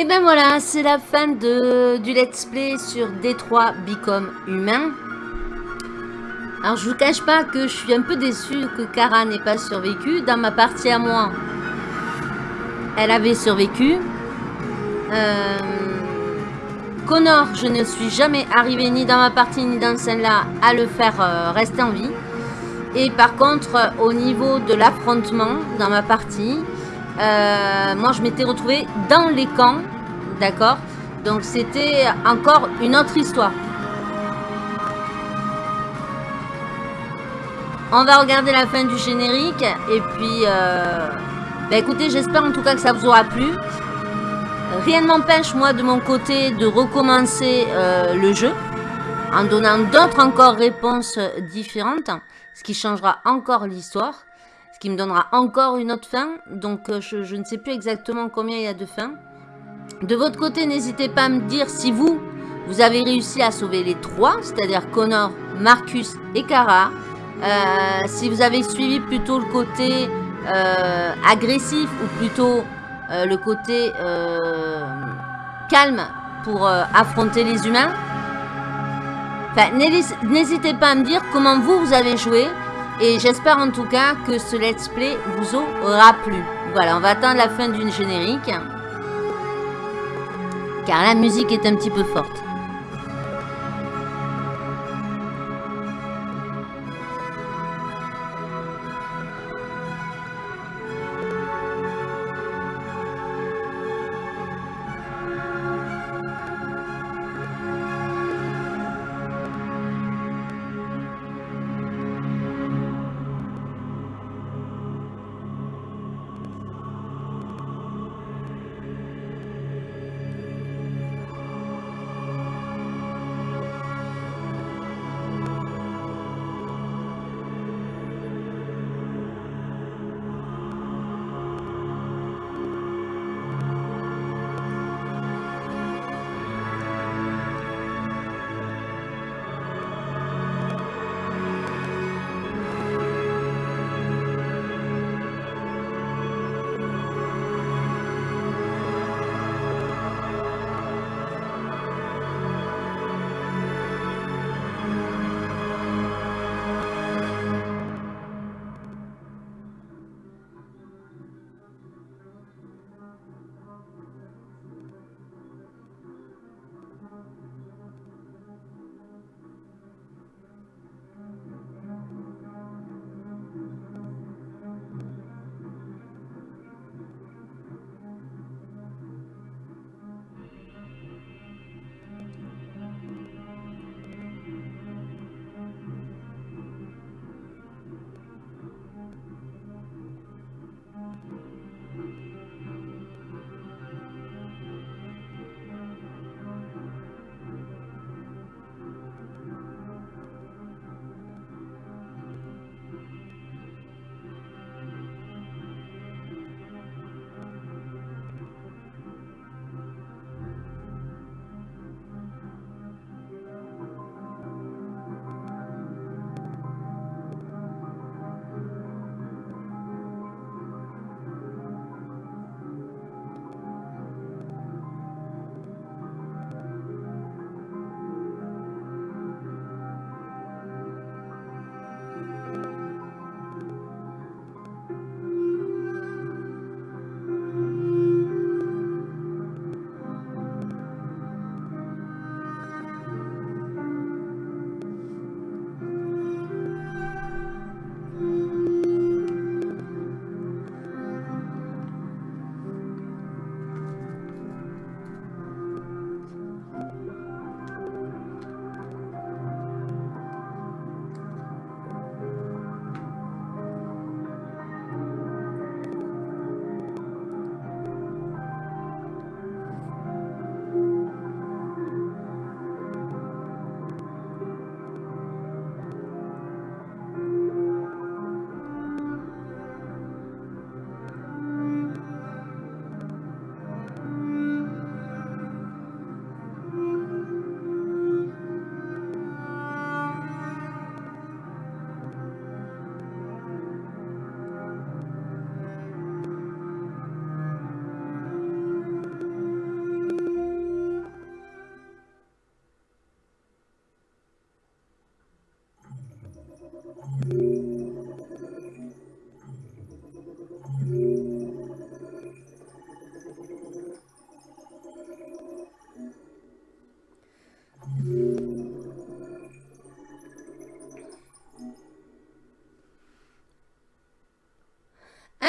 Et ben voilà, c'est la fin de, du let's play sur Détroit Become Humain. Alors je vous cache pas que je suis un peu déçue que Kara n'ait pas survécu. Dans ma partie à moi, elle avait survécu. Euh, Connor, je ne suis jamais arrivé ni dans ma partie ni dans celle-là à le faire euh, rester en vie. Et par contre, au niveau de l'affrontement dans ma partie, euh, moi je m'étais retrouvée dans les camps, d'accord? Donc c'était encore une autre histoire. On va regarder la fin du générique et puis, euh, bah écoutez, j'espère en tout cas que ça vous aura plu. Rien ne m'empêche, moi, de mon côté, de recommencer euh, le jeu en donnant d'autres encore réponses différentes, ce qui changera encore l'histoire, ce qui me donnera encore une autre fin. Donc, euh, je, ne sais plus exactement combien il y a de fins. De votre côté, n'hésitez pas à me dire si vous, vous avez réussi à sauver les trois, c'est-à-dire Connor, Marcus et Kara. Euh, si vous avez suivi plutôt le côté euh, agressif ou plutôt le côté calme pour affronter les humains. N'hésitez pas à me dire comment vous, vous avez joué. Et j'espère en tout cas que ce let's play vous aura plu. Voilà, on va attendre la fin d'une générique. Car la musique est un petit peu forte.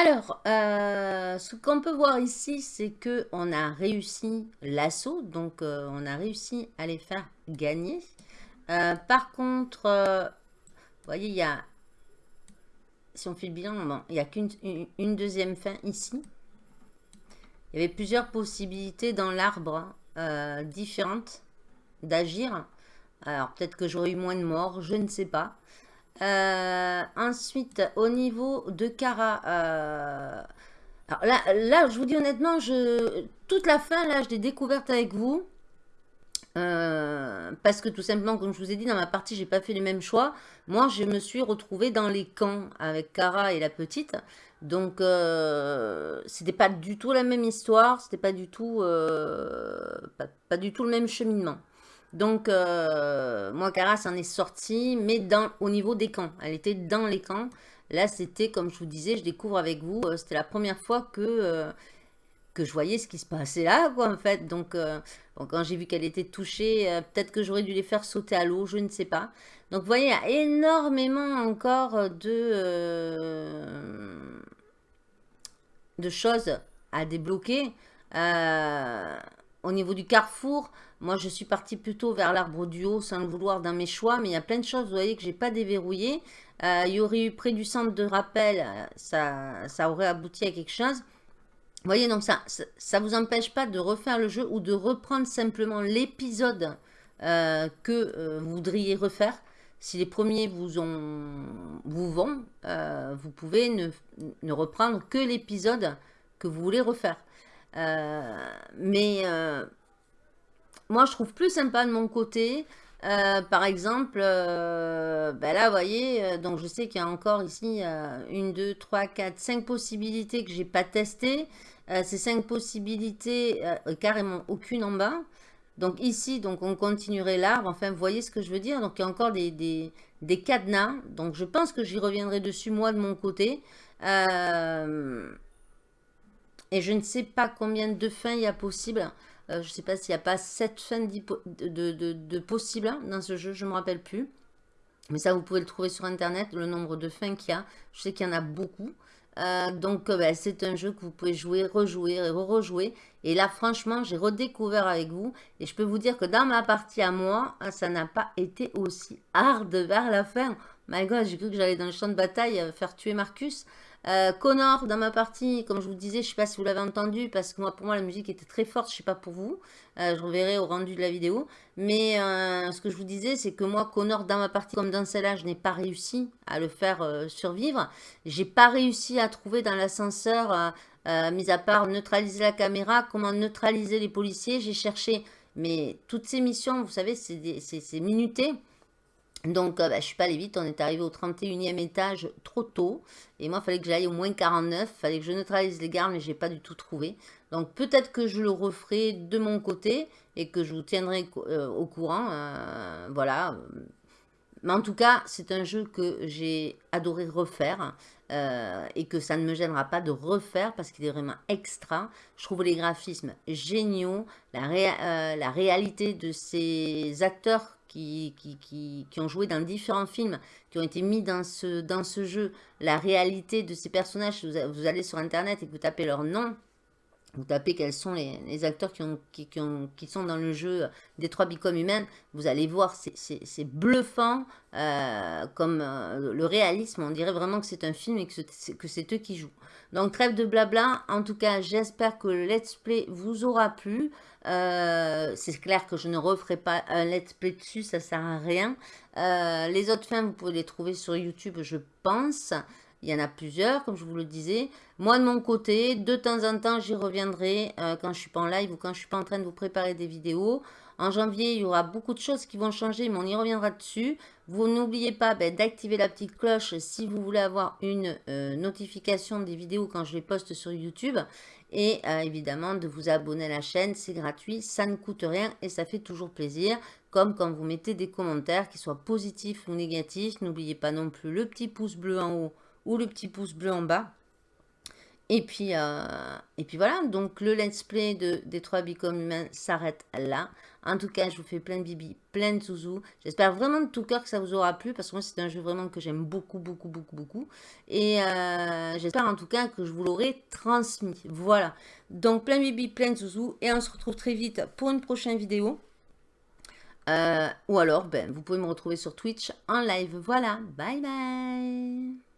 Alors, euh, ce qu'on peut voir ici, c'est que on a réussi l'assaut, donc euh, on a réussi à les faire gagner. Euh, par contre, vous voyez, il y a, si on fait le bon, il n'y a qu'une une deuxième fin ici. Il y avait plusieurs possibilités dans l'arbre différentes d'agir. Alors, peut-être que j'aurais eu moins de morts, je ne sais pas. Euh, ensuite, au niveau de Kara, euh, alors là, je vous dis honnêtement, je, toute la fin, là, je l'ai découverte avec vous. Euh, parce que tout simplement, comme je vous ai dit, dans ma partie, j'ai pas fait les mêmes choix. Moi, je me suis retrouvée dans les camps avec Kara et la petite. Donc, c'était pas du tout la même histoire. C'était pas du tout, pas, du tout le même cheminement. Donc, euh, moi, Cara s'en est sortie, mais dans, au niveau des camps. Elle était dans les camps. Là, c'était, comme je vous disais, je découvre avec vous, euh, c'était la première fois que, euh, que je voyais ce qui se passait là, quoi, en fait. Donc, quand j'ai vu qu'elle était touchée, peut-être que j'aurais dû les faire sauter à l'eau, je ne sais pas. Donc, vous voyez, il y a énormément encore de, de choses à débloquer. au niveau du carrefour, moi, je suis partie plutôt vers l'arbre du haut sans le vouloir dans mes choix, mais il y a plein de choses, vous voyez, que j'ai pas déverrouillé. Euh, il y aurait eu près du centre de rappel, euh, ça, ça aurait abouti à quelque chose. Vous voyez, donc ça ça, vous empêche pas de refaire le jeu ou de reprendre simplement l'épisode euh, que vous voudriez refaire. Si les premiers vous, ont, vous vont, vous pouvez ne, ne, reprendre que l'épisode que vous voulez refaire. mais moi, je trouve plus sympa de mon côté. Euh, par exemple, euh, ben là, vous voyez, euh, donc je sais qu'il y a encore ici une, deux, trois, quatre, cinq possibilités que j'ai pas testées. ces cinq possibilités, carrément aucune en bas. Donc ici, donc on continuerait l'arbre. Enfin, vous voyez ce que je veux dire. Donc il y a encore des, des cadenas. Donc je pense que j'y reviendrai dessus moi de mon côté. et je ne sais pas combien de fins il y a possible. Euh, je ne sais pas s'il n'y a pas 7 fins de, possibles hein, dans ce jeu, je ne me rappelle plus. Mais ça, vous pouvez le trouver sur Internet, le nombre de fins qu'il y a. Je sais qu'il y en a beaucoup. Euh, donc, euh, ben, c'est un jeu que vous pouvez jouer, rejouer et re-rejouer. Et là, franchement, j'ai redécouvert avec vous. Et je peux vous dire que dans ma partie à moi, ça n'a pas été aussi hard vers la fin. My God, j'ai cru que j'allais dans le champ de bataille faire tuer Marcus. Euh, Connor, dans ma partie, comme je vous disais, je ne sais pas si vous l'avez entendu, parce que moi, pour moi, la musique était très forte, je ne sais pas pour vous. Euh, je reverrai au rendu de la vidéo. Mais euh, ce que je vous disais, c'est que moi, Connor, dans ma partie, comme dans celle-là, je n'ai pas réussi à le faire survivre. J'ai pas réussi à trouver dans l'ascenseur, mis à part neutraliser la caméra, comment neutraliser les policiers. J'ai cherché, mais toutes ces missions, vous savez, c'est minuté. Donc, euh, bah, je suis pas allée vite, on est arrivé au 31e étage trop tôt. Et moi, il fallait que j'aille au moins 49, il fallait que je neutralise les gardes, mais je n'ai pas du tout trouvé. Donc, peut-être que je le referai de mon côté et que je vous tiendrai euh, au courant. Euh, voilà. Mais en tout cas, c'est un jeu que j'ai adoré refaire et que ça ne me gênera pas de refaire parce qu'il est vraiment extra. Je trouve les graphismes géniaux, la réalité de ces acteurs qui, qui, qui, ont joué dans différents films, qui ont été mis dans ce, dans ce jeu, la réalité de ces personnages, vous, allez sur Internet et vous tapez leur nom, vous tapez quels sont les, acteurs qui, ont, qui, ont, qui, sont dans le jeu des trois bicoms humaines, vous allez voir, c'est bluffant, euh, comme euh, le réalisme, on dirait vraiment que c'est un film et que c'est eux qui jouent. Donc trêve de blabla, en tout cas j'espère que le let's play vous aura plu. Euh, c'est clair que je ne referai pas un let's play dessus, ça sert à rien. Euh, les autres fins, vous pouvez les trouver sur YouTube, je pense. Il y en a plusieurs, comme je vous le disais. Moi, de mon côté, de temps en temps, j'y reviendrai euh, quand je suis pas en live ou quand je suis pas en train de vous préparer des vidéos. En janvier, il y aura beaucoup de choses qui vont changer, mais on y reviendra dessus. Vous n'oubliez pas ben, d'activer la petite cloche si vous voulez avoir une notification des vidéos quand je les poste sur YouTube. Et euh, évidemment, de vous abonner à la chaîne, c'est gratuit, ça ne coûte rien et ça fait toujours plaisir. Comme quand vous mettez des commentaires, qu'ils soient positifs ou négatifs. N'oubliez pas non plus le petit pouce bleu en haut ou le petit pouce bleu en bas. Et puis, euh, et puis voilà, donc le let's play de Détroit Become Human s'arrête là. En tout cas, je vous fais plein de bibi, plein de zouzous. J'espère vraiment de tout cœur que ça vous aura plu, parce que moi, c'est un jeu vraiment que j'aime beaucoup, beaucoup, beaucoup, beaucoup. Et euh, j'espère en tout cas que je vous l'aurai transmis. Voilà, donc plein de bibi, plein de zouzous, et on se retrouve très vite pour une prochaine vidéo. Euh, ou alors, ben, vous pouvez me retrouver sur Twitch en live. Voilà, bye bye